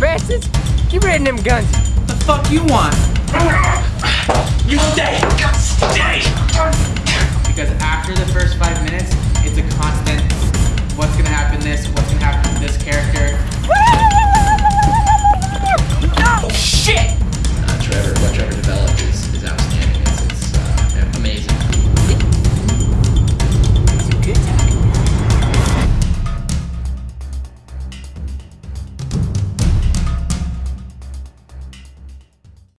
bastards. Keep reading them guns. What the fuck you want? You stay! Stay! Because after the first five minutes, it's a constant,